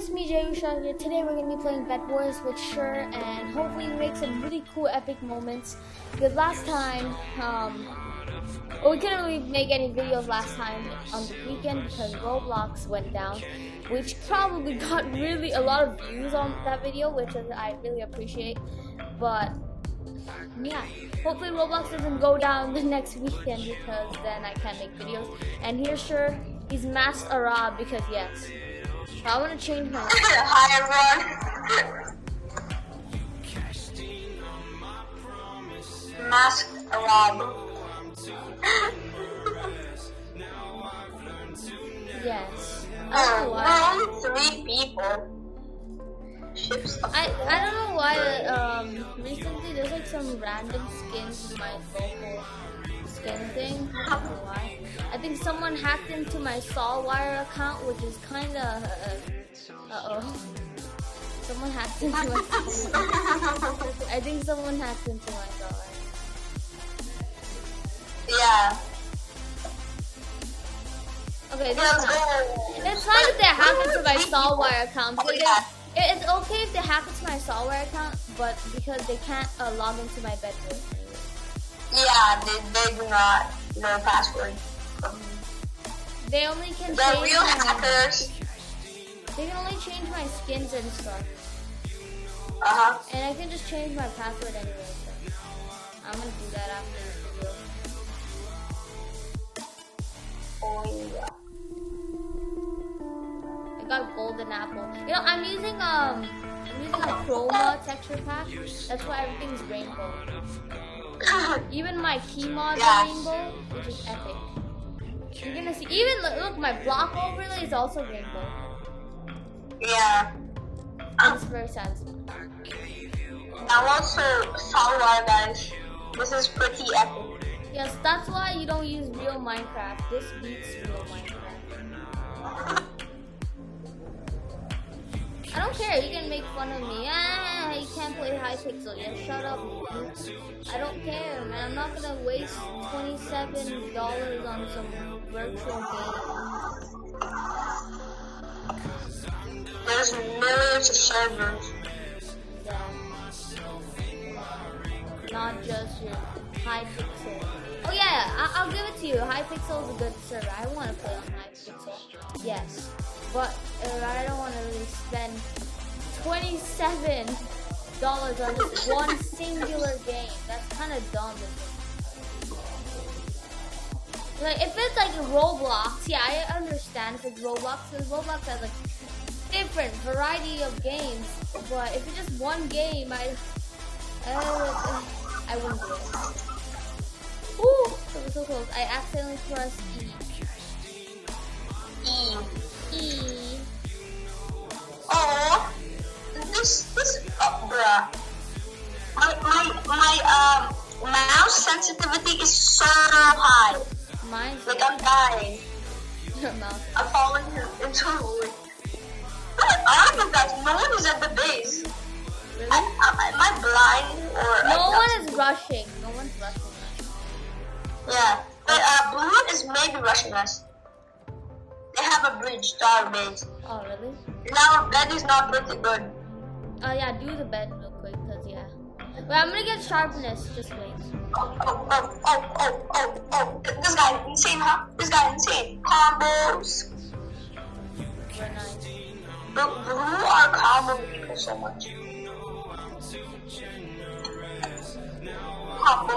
it's me, Jayusha here. Today we're gonna be playing Bed Wars with Sure, and hopefully make some really cool, epic moments. Because last time, um, well, we couldn't really make any videos last time on the weekend because Roblox went down, which probably got really a lot of views on that video, which I really appreciate. But yeah, hopefully Roblox doesn't go down the next weekend because then I can't make videos. And here's Sure, he's masked Arab because yes. I want to change my. Hi everyone. Mask Arab. yes. I don't know why. Oh, we're only three people. I I don't know why. Um, recently there's like some random skins in my vocal skin thing. I don't know why. I think someone hacked into my Salwyrm account, which is kind of. Uh, uh oh. Someone hacked into my. I think someone hacked into my Salwyrm. Yeah. Okay, time. go. It's fine if they hack into my Salwyrm account. Oh, yeah. it- It's okay if they hack into my Salwyrm account, but because they can't uh, log into my bedroom. Yeah, they, they do not know password. They only can The change real my, hackers. They can only change my skins and stuff, Uh huh. and I can just change my password anyway. So I'm gonna do that after this video. Oh yeah. I got golden apple. You know, I'm using um, I'm using a chroma texture pack. That's why everything's rainbow. Even my key mod Yeah. rainbow, which is epic. You're gonna see. Even look, look, my block overlay is also rainbow. yeah. It's very satisfying. I'm also Salwyrm guys. This is pretty epic. Yes, that's why you don't use real Minecraft. This beats real Minecraft. I don't care. You can make fun of me. Ah, you can't play Hypixel. Yeah, shut up. I don't care, man. I'm not gonna waste twenty-seven dollars on some virtual game. There's millions of servers. Yeah. Not just your Hypixel. Oh yeah, I- I'll give it to you. Hypixel is a good server. I want to play on Hypixel. Yes, but uh, I don't want to really spend twenty-seven dollars on this one singular game. That's kind of dumb. Like if it's like Roblox, yeah, I understand if it's Roblox because Roblox has like different variety of games. But if it's just one game, I uh, I wouldn't do it. Ooh, that was so close. I accidentally pressed E. E. E. Oh, this this oh, bruh. My my my um mouse sensitivity is so high. Mine's Like I'm dying. your mouth. I'm falling into a void. I don't guys. No one is at the base. Really? I, I, am I blind or? No one is rushing. No one's rushing. Yeah, but uh, blue is maybe rushing us. Have a bridge to our base. Oh, really? Now that is not pretty good. Oh, yeah, do the bed real quick, because, yeah. Wait, I'm gonna get sharpness. Just wait. Oh, oh, oh, oh, oh, oh, oh. This guy insane, huh? This guy insane. Combos. Very nice. Blue are combo people so much. Combo.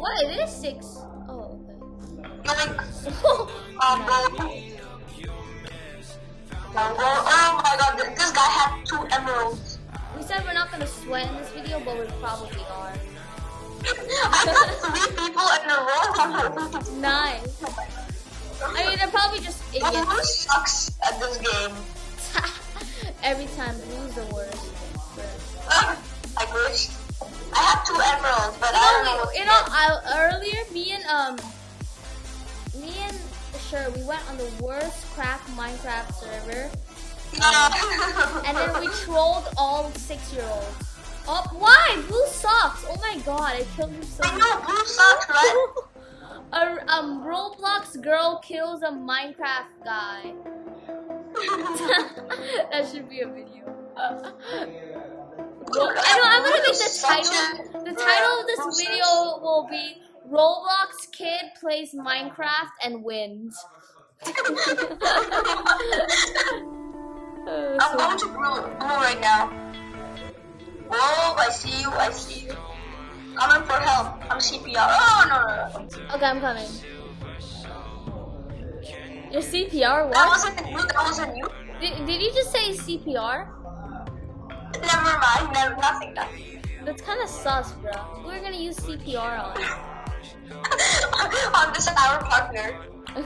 What? It is six. Oh, Like, okay. combo. Combo. My god, this guy had two emeralds. we said we're not gonna sweat in this video, but we probably are. I got three people in a row. Nice. I mean, they're probably just Blue sucks at this game. Every time, blue's the worst. I wish. I have two emeralds, but I don't know. You know, what you to know, get. I, earlier, me and um, sure, we went on the worst crack Minecraft server, and then we trolled all six-year-olds. Oh, why? Blue sucks. Oh my god, I killed him so. I know, blue sucks, right? A um Roblox girl kills a Minecraft guy. that should be a video. Well, I know I'm gonna make the title. The title of this video will be Roblox kid plays Minecraft and wins. Uh, I'm so- going to blue, blue right now. Oh, I see you, I see you. I'm in for help. I'm CPR. Oh, no, no, no. okay, I'm coming. Your CPR? That What? wasn't you, that wasn't you. Did, did you just say CPR? Never mind, never, nothing, nothing. That's kind of sus, bro. We're gonna use CPR on. On this our partner.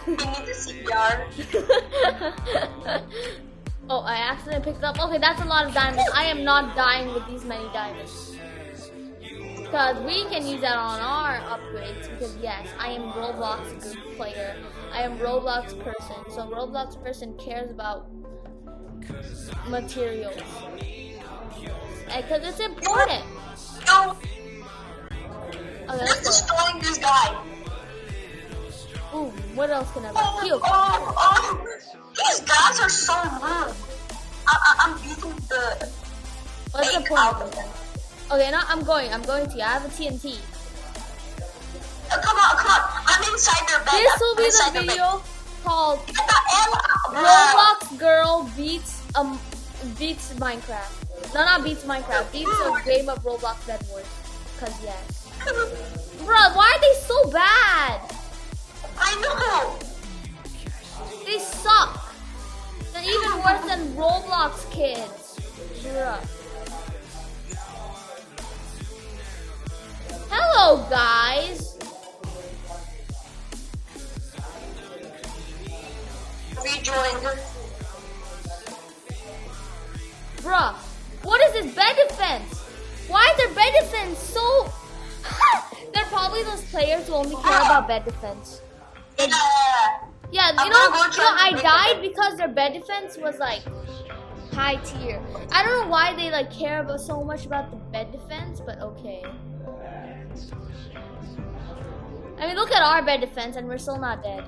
He needs a CPR. oh, I accidentally picked up. Okay, that's a lot of diamonds. I am not dying with these many diamonds. Because we can use that on our upgrades. Because yes, I am Roblox good player. I am Roblox person. So Roblox person cares about materials. Because it's important. No, Okay, just destroying this guy. Ooh, what else can I Oh, buy? Oh, oh. These guys are so rude. I, I, I'm beating the What's the point? out of them. Okay, now I'm going. I'm going to you. I have a TNT. Uh, come on, come on. I'm inside their bed. This I'm will be the video called Get the hell out. Roblox girl beats um beats Minecraft. No, not beats Minecraft. Beats a game of Roblox Bed Wars. Cause yes. Bruh, why are they so bad? I know. They suck. They're even worse than Roblox kids. Bruh. Hello, guys. Rejoined. Bruh, what is this bed defense? Why is their bed defense so... They're probably those players who only care about bed defense. Yeah. Yeah, I'm you know, you know, I died because their bed defense was like high tier. I don't know why they like care about so much about the bed defense, but okay. I mean, look at our bed defense, and we're still not dead.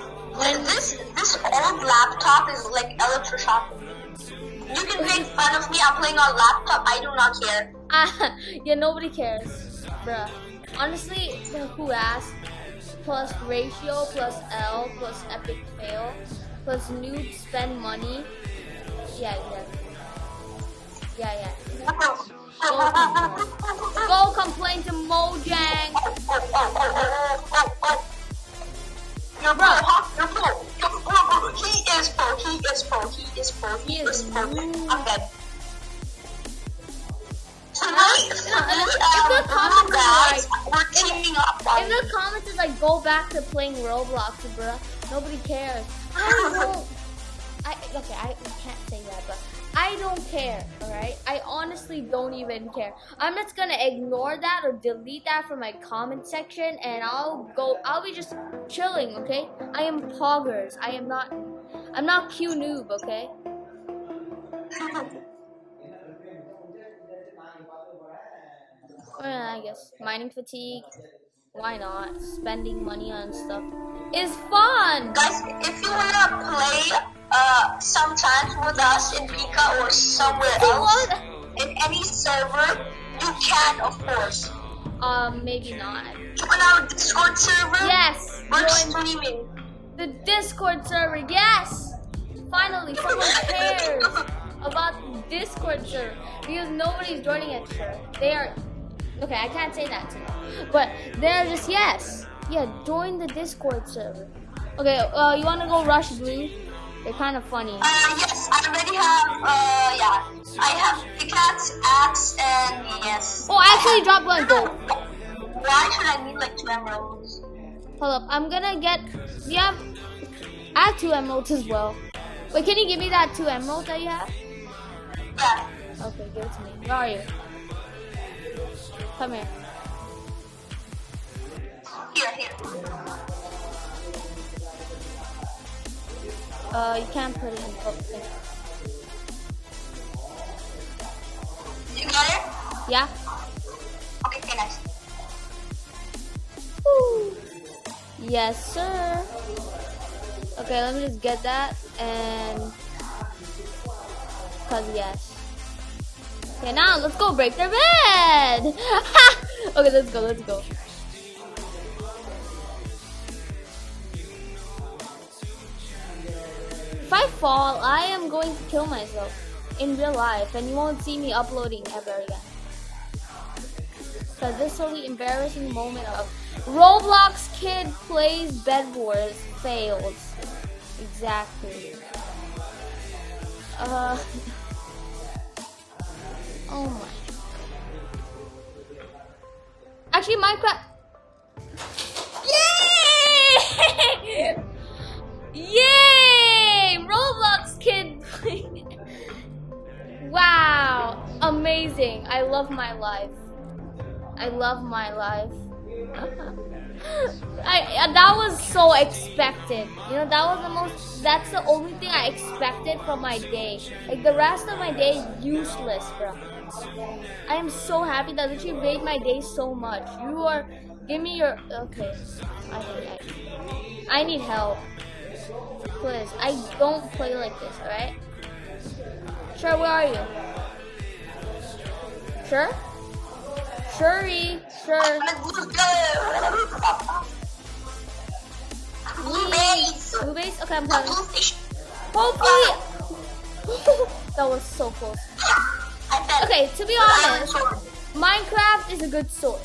When this this old laptop is like electroshock. You can make fun of me. I'm playing on laptop. I do not care. Ah, yeah, nobody cares, bruh. Honestly, who asked? Plus ratio, plus L, plus epic fail, plus noob spend money. Yeah, yeah. Yeah, yeah. Go complain to Mojang. You're pro, pro. You're pro. He is pro. He is pro. He is pro. He is rude. I'm dead. Tonight, no, if the comments guys, we're teaming up If the comments is like, go back to playing Roblox, bruh, nobody cares. I don't. I okay, I can't say that, but I don't care. All right, I honestly don't even care. I'm just gonna ignore that or delete that from my comment section, and I'll go. I'll be just chilling. Okay, I am poggers. I am not. I'm not Q noob. Okay. Well, I guess mining fatigue. Why not? Spending money on stuff is fun. Guys, if you wanna play uh sometimes with us in Pika or somewhere else want- in any server, you can of course. Um, maybe not. Join our Discord server. Yes, We're join streaming. the Discord server. Yes, finally someone cares about the Discord server because nobody's joining it. Sure, they are. Okay, I can't say that to them, but they're just yes, yeah. Join the Discord server. Okay, uh, you wanna go rush blue? They're kind of funny. Uh, yes, I already have, uh, yeah. I have pickaxe, axe, and yes. Oh, I actually dropped one gold. Why should I need like two emeralds? Hold up, I'm gonna get. Yeah, I have two emeralds as well. Wait, can you give me that two emeralds that you have? Yeah. Okay, give it to me. Where are you? Come here. Here, here. Uh, you can't put it in public. You got it? Yeah. Okay, okay, nice. Woo. Yes, sir. Okay, let me just get that and... Cause yes. Okay, now let's go break their bed! okay, let's go, let's go. Fall, I am going to kill myself in real life, and you won't see me uploading ever again. Cause this will be embarrassing moment of Roblox kid plays Bed Wars fails. Exactly. Uh. Oh my. Actually, Minecraft. Love my life. I love my life. I that was so expected. You know, that was the most. That's the only thing I expected from my day. Like the rest of my day, useless, bro. I am so happy that you made my day so much. You are. Give me your. Okay. I need. I, I need help. Please. I don't play like this. All right. Sure. Where are you? Sure. Shuri, sure. Blue base. Blue base? Okay, I'm coming. Hopefully. that was so close. Okay, to be honest, Minecraft is a good sword.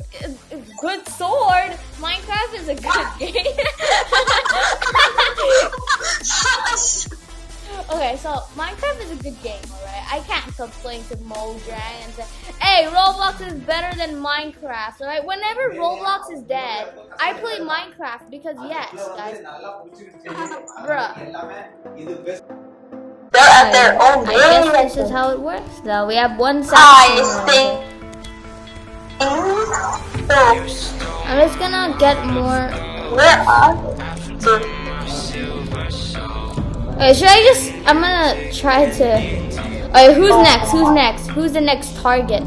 Good sword? Minecraft is a good game. okay, so Minecraft is a good game, alright? I can't complain to Mojang and say, hey, Roblox is better than Minecraft, alright? Whenever Roblox is dead, I play Minecraft because yes, guys. Bruh. They're at their own I guess this is how it works though. We have one I side. think. I'm just gonna get more Where are? Okay, should I just? I'm gonna try to. Alright, who's next? Who's next? Who's the next target?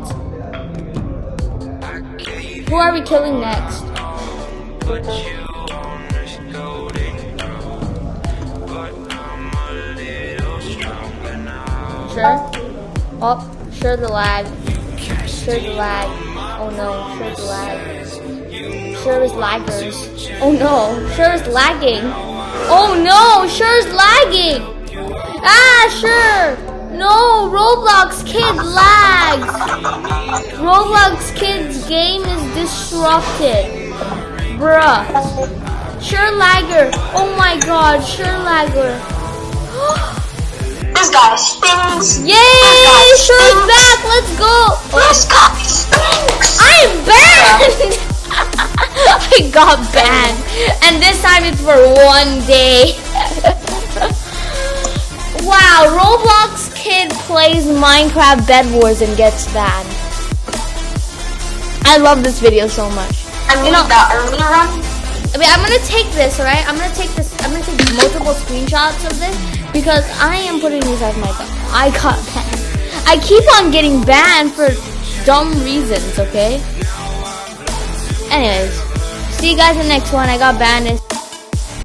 Who are we killing next? Sure. Oh, sure the lag. Sure the lag. Oh no, sure the lag. Sure is laggers. Oh no, sure is lagging. Oh no, sure is lagging. Ah, sure. No, Roblox kid lags. Roblox kid's game is disrupted. Bruh. Sure lagger. Oh my god, sure lagger. This guy stinks. Yay! Sure is back. Let's go. This guy stinks. I'm banned! I got banned. And this time it's for one day. wow, Roblox kid plays Minecraft Bed Wars and gets banned. I love this video so much. I mean, You know- the early run. I mean, I'm gonna take this, right? I'm gonna take this, I'm gonna take multiple screenshots of this because I am putting these as my. I got banned. I keep on getting banned for dumb reasons, okay? Anyways, see you guys in the next one. I got banned.